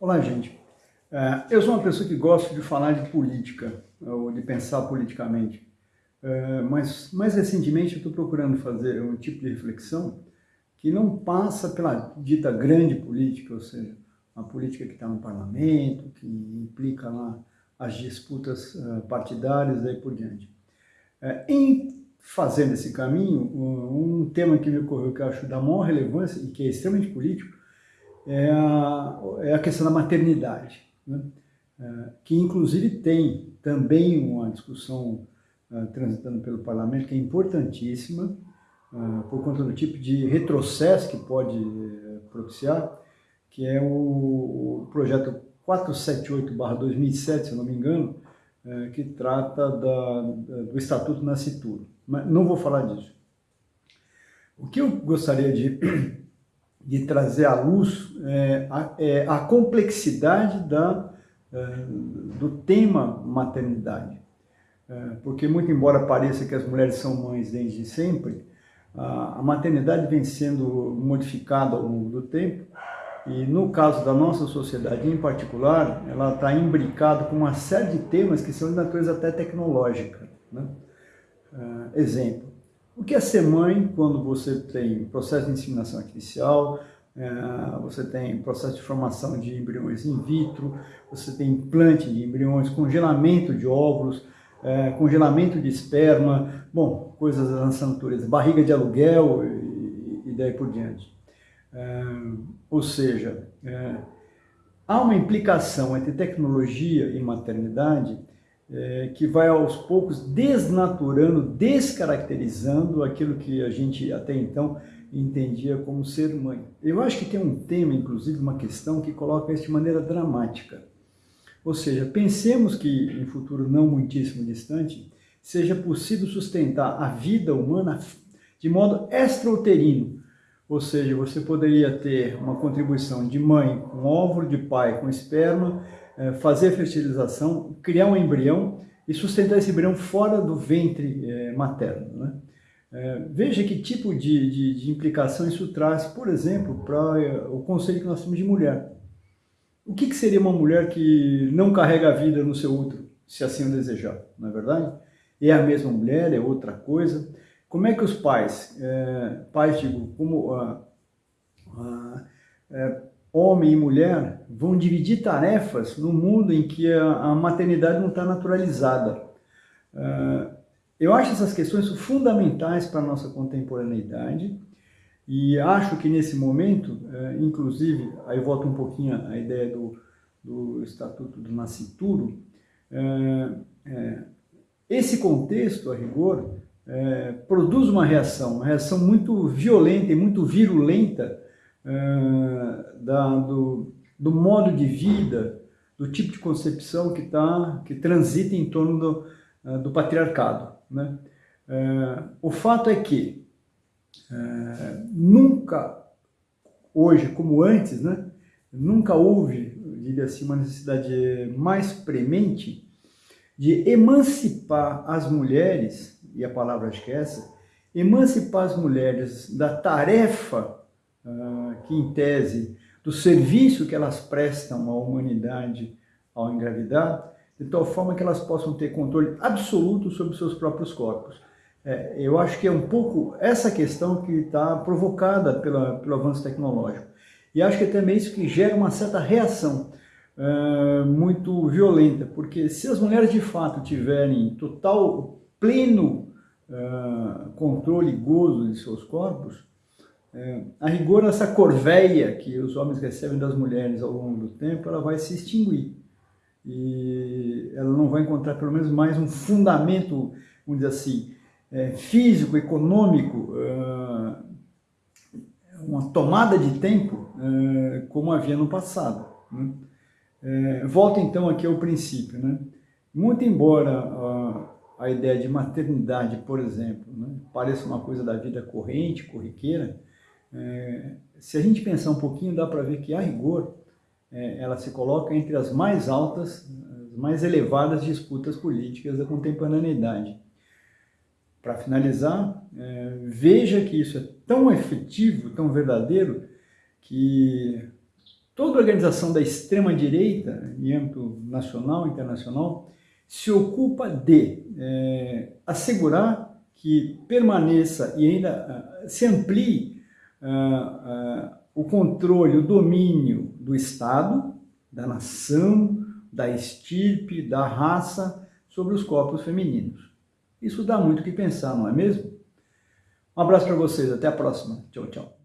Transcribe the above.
Olá, gente. É, eu sou uma pessoa que gosta de falar de política, ou de pensar politicamente. É, mas, mais recentemente, eu estou procurando fazer um tipo de reflexão que não passa pela dita grande política, ou seja, uma política que está no parlamento, que implica lá as disputas é, partidárias e por diante. Em fazendo esse caminho, um tema que me ocorreu que eu acho da maior relevância e que é extremamente político, é a, é a questão da maternidade, né? é, que inclusive tem também uma discussão uh, transitando pelo parlamento que é importantíssima, uh, por conta do tipo de retrocesso que pode propiciar, que é o, o projeto 478-2007, se eu não me engano, que trata da, do Estatuto Nascituro. Mas não vou falar disso. O que eu gostaria de de trazer à luz é, a, é, a, complexidade da, é, do tema maternidade. É, porque muito embora pareça que as mulheres são mães desde sempre, a, a maternidade vem sendo modificada ao longo do tempo e no caso da nossa sociedade em particular, ela está imbricada com uma série de temas que são de natureza até tecnológica. Né? É, exemplo, o que é ser mãe quando você tem processo de inseminação artificial, é, você tem processo de formação de embriões in vitro, você tem implante de embriões, congelamento de óvulos, é, congelamento de esperma, bom, coisas dessa natureza, barriga de aluguel e, daí por diante. É, ou seja, há uma implicação entre tecnologia e maternidade é, que vai aos poucos desnaturando, descaracterizando aquilo que a gente até então entendia como ser mãe. Eu acho que tem um tema, inclusive, uma questão que coloca isso de maneira dramática. Ou seja, pensemos que em futuro não muitíssimo distante, seja possível sustentar a vida humana de modo extrauterino. Ou seja, você poderia ter uma contribuição de mãe com óvulo, de pai com esperma, fazer fertilização, criar um embrião e sustentar esse embrião fora do ventre é, materno. Né? É, veja que tipo de, de, de, implicação isso traz, por exemplo, para o conceito que nós temos de mulher. O que, que, seria uma mulher que não carrega a vida no seu útero, se assim o desejar, não é verdade? É a mesma mulher, é outra coisa. Como é que os pais, é, pais digo, como ah, ah, é, homem e mulher vão dividir tarefas no mundo em que a, a maternidade não está naturalizada. Uh, eu acho essas questões fundamentais para a nossa contemporaneidade e acho que nesse momento, uh, inclusive, aí volto um pouquinho à ideia do, do Estatuto do Nascituro, uh, esse contexto, a rigor, produz uma reação, uma reação muito violenta e muito virulenta da, do, do modo de vida, do tipo de concepção que, tá, que transita em torno do, uh, do patriarcado. Né? Uh, o fato é que uh, nunca, hoje como antes, né, nunca houve, diria assim, uma necessidade mais premente de emancipar as mulheres, e a palavra acho que é essa, emancipar as mulheres da tarefa uh, que em tese do serviço que elas prestam à humanidade ao engravidar, de tal forma que elas possam ter controle absoluto sobre seus próprios corpos. É, eu acho que é um pouco essa questão que está provocada pela, pelo avanço tecnológico. E acho que é também isso que gera uma certa reação uh, muito violenta, porque se as mulheres de fato tiverem total, pleno uh, controle e gozo de seus corpos, é, a rigor, essa corveia que os homens recebem das mulheres ao longo do tempo, ela vai se extinguir. E ela não vai encontrar, pelo menos, mais um fundamento, vamos dizer assim, é, físico, econômico, é, uma tomada de tempo é, como havia no passado. Né? É, volta então aqui ao princípio. Né? Muito embora a, a ideia de maternidade, por exemplo, né, pareça uma coisa da vida corrente, corriqueira, é, se a gente pensar um pouquinho, dá para ver que, a rigor, é, ela se coloca entre as mais altas, as mais elevadas disputas políticas da contemporaneidade. Para finalizar, é, veja que isso é tão efetivo, tão verdadeiro, que toda organização da extrema-direita, em âmbito nacional e internacional, se ocupa de é, assegurar que permaneça e ainda uh, se amplie uh, uh, o controle, o domínio do Estado, da nação, da estirpe, da raça sobre os corpos femininos. Isso dá muito o que pensar, não é mesmo? Um abraço para vocês, até a próxima. Tchau, tchau.